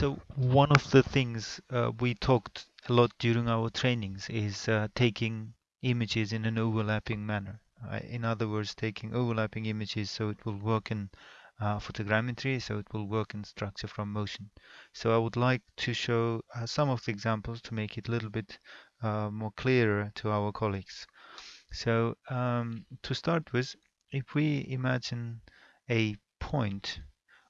So one of the things uh, we talked a lot during our trainings is uh, taking images in an overlapping manner. Uh, in other words, taking overlapping images so it will work in uh, photogrammetry, so it will work in structure from motion. So I would like to show uh, some of the examples to make it a little bit uh, more clearer to our colleagues. So um, to start with, if we imagine a point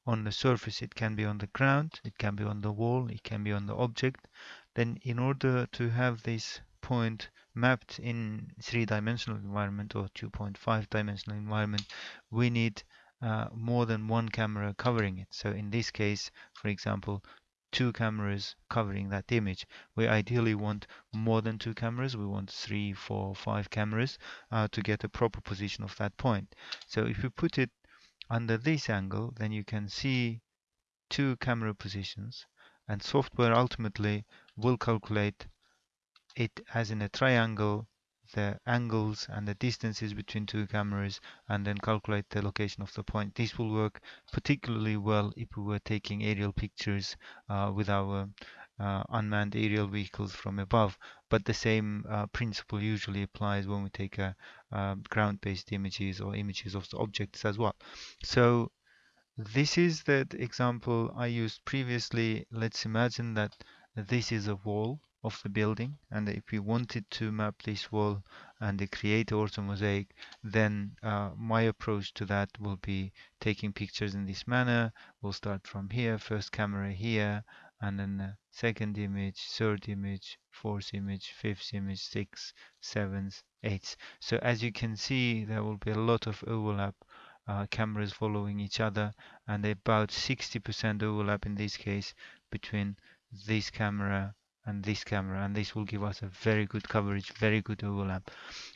on the surface. It can be on the ground, it can be on the wall, it can be on the object. Then in order to have this point mapped in three-dimensional environment or 2.5 dimensional environment, we need uh, more than one camera covering it. So in this case, for example, two cameras covering that image. We ideally want more than two cameras. We want three, four, five cameras uh, to get a proper position of that point. So if we put it under this angle, then you can see two camera positions and software ultimately will calculate it as in a triangle the angles and the distances between two cameras and then calculate the location of the point. This will work particularly well if we were taking aerial pictures uh, with our uh, unmanned aerial vehicles from above. But the same uh, principle usually applies when we take uh, ground-based images or images of objects as well. So this is the example I used previously. Let's imagine that this is a wall of the building and if we wanted to map this wall and create orthomosaic then uh, my approach to that will be taking pictures in this manner we'll start from here first camera here and then uh, second image, third image, fourth image, fifth image, sixth, seventh, eighth. So as you can see, there will be a lot of overlap uh, cameras following each other and about 60% overlap in this case between this camera and this camera and this will give us a very good coverage very good overlap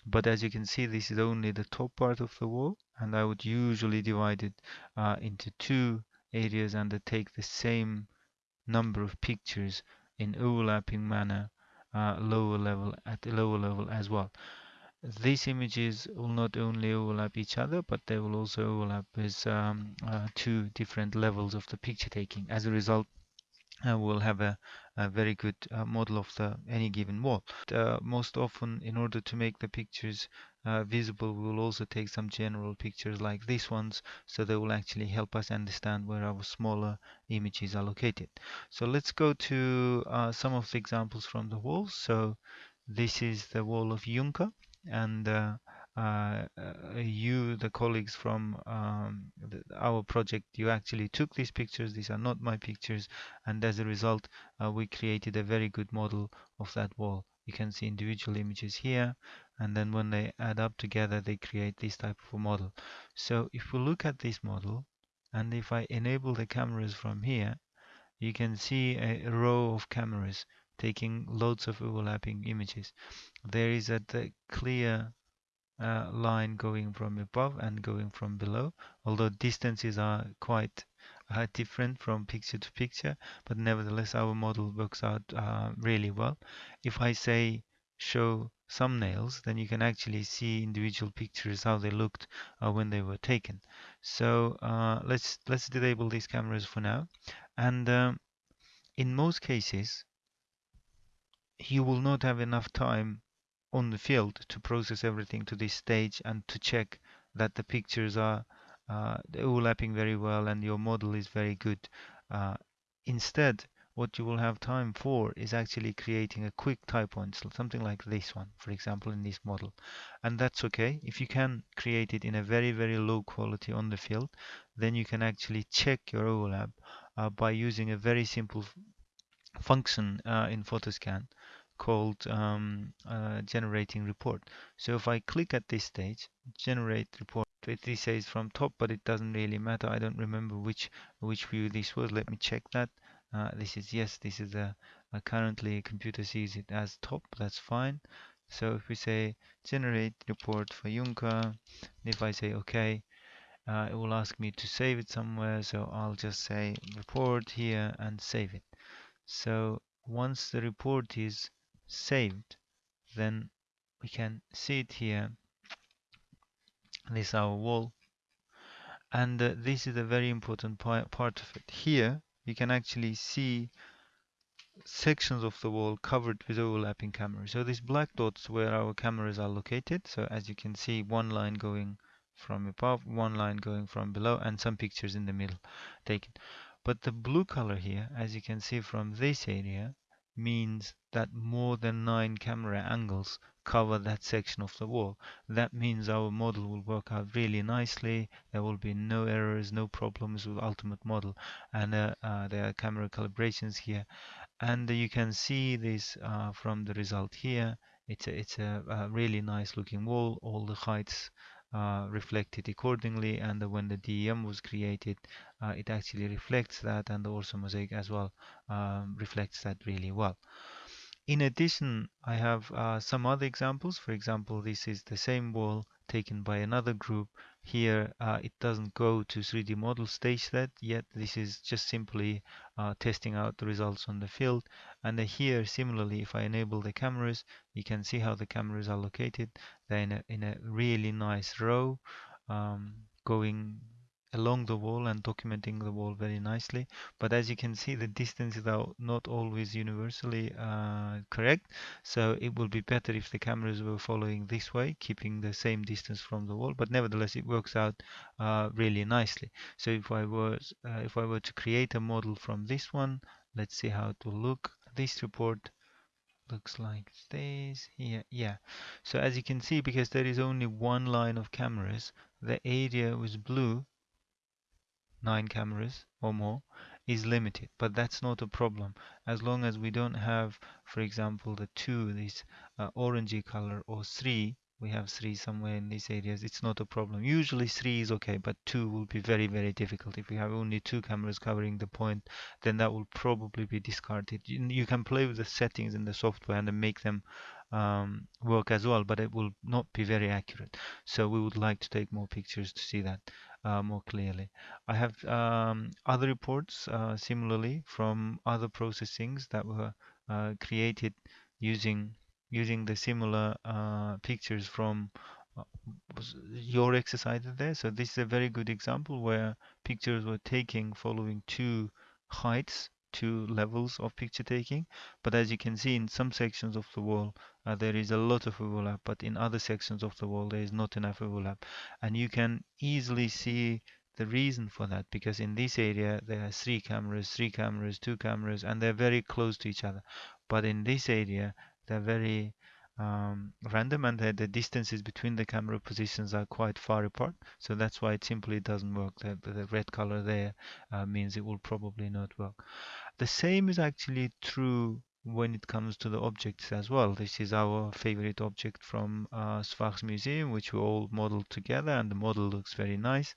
but as you can see this is only the top part of the wall and I would usually divide it uh, into two areas and take the same number of pictures in overlapping manner uh, lower level at the lower level as well. These images will not only overlap each other, but they will also overlap with um, uh, two different levels of the picture taking. As a result, uh, we'll have a, a very good uh, model of the any given wall. Uh, most often, in order to make the pictures uh, visible, we will also take some general pictures like these ones, so they will actually help us understand where our smaller images are located. So let's go to uh, some of the examples from the walls. So this is the wall of Juncker and uh, you, the colleagues from um, the, our project, you actually took these pictures. These are not my pictures. And as a result, uh, we created a very good model of that wall. You can see individual images here. And then when they add up together, they create this type of a model. So if we look at this model, and if I enable the cameras from here, you can see a row of cameras taking loads of overlapping images. There is a clear uh, line going from above and going from below although distances are quite uh, different from picture to picture but nevertheless our model works out uh, really well. If I say show thumbnails then you can actually see individual pictures how they looked uh, when they were taken. So uh, let's let's disable these cameras for now. And um, in most cases you will not have enough time on the field to process everything to this stage and to check that the pictures are uh, overlapping very well and your model is very good. Uh, instead, what you will have time for is actually creating a quick tie point, something like this one, for example, in this model. And that's okay. If you can create it in a very, very low quality on the field, then you can actually check your overlap uh, by using a very simple function uh, in Photoscan called um, uh, generating report. So if I click at this stage, generate report, it says from top, but it doesn't really matter. I don't remember which which view this was. Let me check that. Uh, this is yes, this is a, a currently computer sees it as top. That's fine. So if we say generate report for Yunka, if I say OK, uh, it will ask me to save it somewhere. So I'll just say report here and save it. So once the report is saved then we can see it here this is our wall and uh, this is a very important part of it here you can actually see sections of the wall covered with overlapping cameras. So these black dots where our cameras are located. So as you can see, one line going from above, one line going from below, and some pictures in the middle taken. But the blue color here, as you can see from this area, means that more than nine camera angles cover that section of the wall. That means our model will work out really nicely. There will be no errors, no problems with Ultimate Model. And uh, uh, there are camera calibrations here and you can see this uh, from the result here it's a, it's a, a, really nice looking wall all the heights uh, reflected accordingly and when the DEM was created uh, it actually reflects that and the orthomosaic as well um, reflects that really well. In addition I have uh, some other examples. For example this is the same wall taken by another group here uh, it doesn't go to 3D model stage that yet. This is just simply uh, testing out the results on the field. And here similarly if I enable the cameras you can see how the cameras are located. They're in a, in a really nice row um, going along the wall and documenting the wall very nicely. But as you can see, the distances are not always universally uh, correct. So it will be better if the cameras were following this way, keeping the same distance from the wall. But nevertheless, it works out uh, really nicely. So if I was, uh, if I were to create a model from this one, let's see how it will look. This report looks like this here yeah so as you can see because there is only one line of cameras the area was blue nine cameras or more is limited but that's not a problem. As long as we don't have for example the two this uh, orangey color or three we have three somewhere in these areas it's not a problem. Usually three is okay but two will be very very difficult. If we have only two cameras covering the point then that will probably be discarded. You, can play with the settings in the software and make them um, work as well but it will not be very accurate. So we would like to take more pictures to see that uh, more clearly. I have um, other reports uh, similarly from other processings that were uh, created using using the similar uh, pictures from uh, your exercise there. So this is a very good example where pictures were taken following two heights two levels of picture taking but as you can see in some sections of the wall uh, there is a lot of overlap but in other sections of the wall there is not enough overlap. And you can easily see the reason for that because in this area there are three cameras three cameras two cameras and they're very close to each other. But in this area they're very um, random and the, the, distances between the camera positions are quite far apart. So that's why it simply doesn't work. The, the red color there uh, means it will probably not work the same is actually true when it comes to the objects as well. This is our favorite object from uh, Museum, which we all modeled together, and the model looks very nice.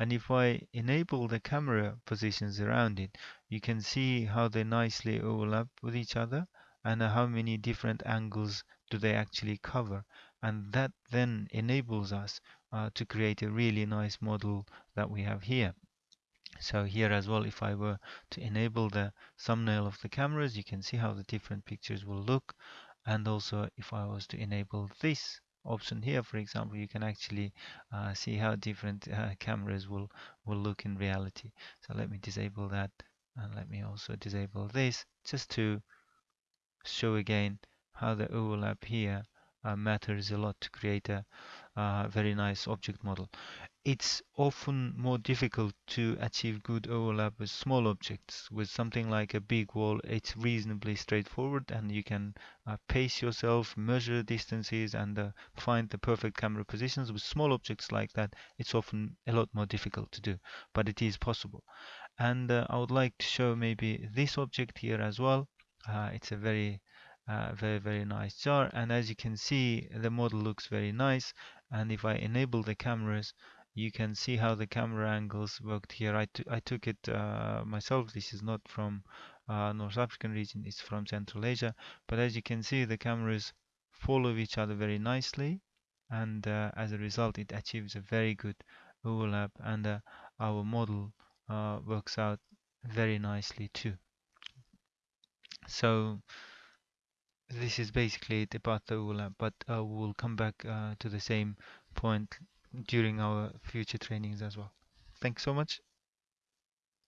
And if I enable the camera positions around it, you can see how they nicely overlap with each other and how many different angles do they actually cover. And that then enables us uh, to create a really nice model that we have here. So here as well, if I were to enable the thumbnail of the cameras, you can see how the different pictures will look. And also if I was to enable this option here, for example, you can actually uh, see how different uh, cameras will, will look in reality. So let me disable that and let me also disable this just to show again how the overlap here matters a lot to create a uh, very nice object model it's often more difficult to achieve good overlap with small objects. With something like a big wall, it's reasonably straightforward and you can uh, pace yourself, measure distances and uh, find the perfect camera positions. With small objects like that, it's often a lot more difficult to do, but it is possible. And uh, I would like to show maybe this object here as well. Uh, it's a very uh, very very nice jar and as you can see the model looks very nice and if I enable the cameras you can see how the camera angles worked here. I, I took it uh, myself. This is not from uh, North African region, it's from Central Asia. But as you can see, the cameras follow each other very nicely. And uh, as a result, it achieves a very good overlap. And uh, our model works out very nicely too. So this is basically it about the overlap, but uh, we'll come back to the same point during our future trainings as well. Thanks so much.